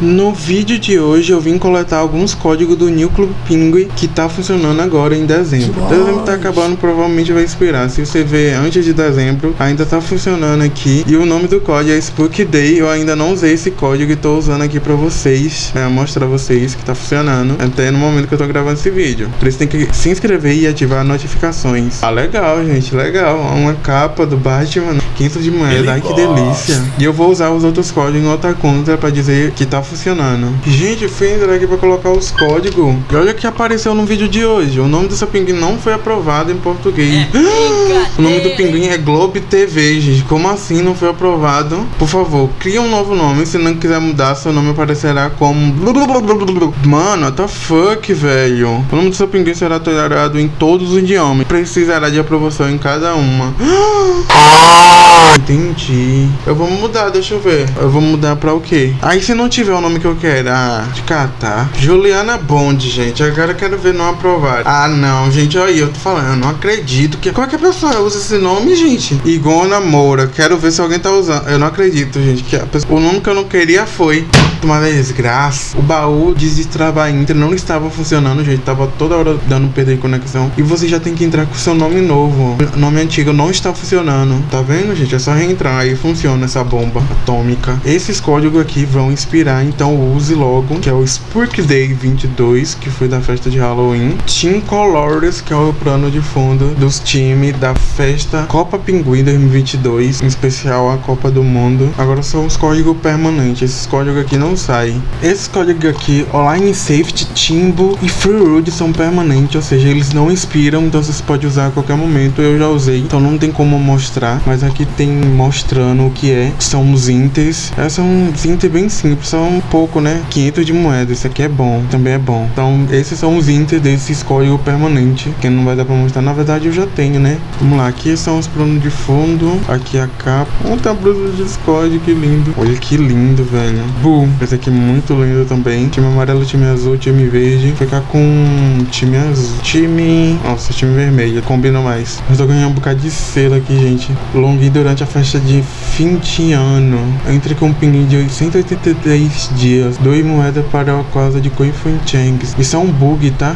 No vídeo de hoje eu vim coletar alguns códigos do New Club Penguin que tá funcionando agora em dezembro. Dezembro tá acabando, provavelmente vai expirar. Se você ver antes de dezembro, ainda tá funcionando aqui. E o nome do código é Spook Day. Eu ainda não usei esse código e tô usando aqui pra vocês, né, mostrar vocês que tá funcionando até no momento que eu tô gravando esse vídeo. Por isso tem que se inscrever e ativar notificações. Ah, legal, gente, legal. Uma capa do Batman, 500 de moeda, ai que delícia. E eu vou usar os outros códigos em outra conta pra dizer que tá funcionando. Gente, fui entrar aqui pra colocar os códigos. E olha o que apareceu no vídeo de hoje. O nome dessa pinguim não foi aprovado em português. o nome do pinguim é Globe TV, gente. Como assim não foi aprovado? Por favor, cria um novo nome. Se não quiser mudar, seu nome aparecerá como... Mano, what the fuck, velho? O nome do seu pinguim será tolerado em todos os idiomas. Precisará de aprovação em cada uma. Entendi. Eu vou mudar, deixa eu ver. Eu vou mudar pra o quê? Aí se não tiver o nome que eu quero, ah, de catar. Juliana Bond, gente. Agora eu quero ver não aprovado. Ah, não, gente, olha aí, eu tô falando, eu não acredito que qualquer pessoa usa esse nome, gente. Igona Moura. Quero ver se alguém tá usando. Eu não acredito, gente, que pessoa... o nome que eu não queria foi uma desgraça. O baú de destravar Inter não estava funcionando, gente. Tava toda hora dando perder conexão. E você já tem que entrar com seu nome novo. O nome antigo não está funcionando. Tá vendo, gente? É só reentrar e funciona essa bomba atômica. Esses códigos aqui vão inspirar, então use logo, que é o Spurk Day 22, que foi da festa de Halloween. Team Colors, que é o plano de fundo dos times da festa Copa Pinguim 2022, em especial a Copa do Mundo. Agora são os códigos permanentes. Esses códigos aqui não saem. Esses códigos aqui, Online Safety, Timbo e Freerood são permanentes, ou seja, eles não expiram, então você pode usar a qualquer momento. Eu já usei, então não tem como mostrar, mas aqui tem mostrando o que é. São os inters. Essa é um inter bem simples, são um pouco, né? 500 de moeda. Esse aqui é bom, também é bom. Então, esses são os inter desses código permanente, que não vai dar pra mostrar. Na verdade, eu já tenho, né? Vamos lá, aqui são os planos de fundo. Aqui a capa. Ontem a blusa de Discord, que lindo. Olha que lindo, velho. Boom. Esse aqui muito lindo também. Time amarelo, time azul, time verde. Ficar com time azul. Time... Nossa, time vermelho. Combina mais. Eu tô ganhando um bocado de selo aqui, gente. Long durante a festa de fim de ano. Entre com um pinguim de 183 dias. Dois moedas para a causa de Coifun Changs. Isso é um bug, tá?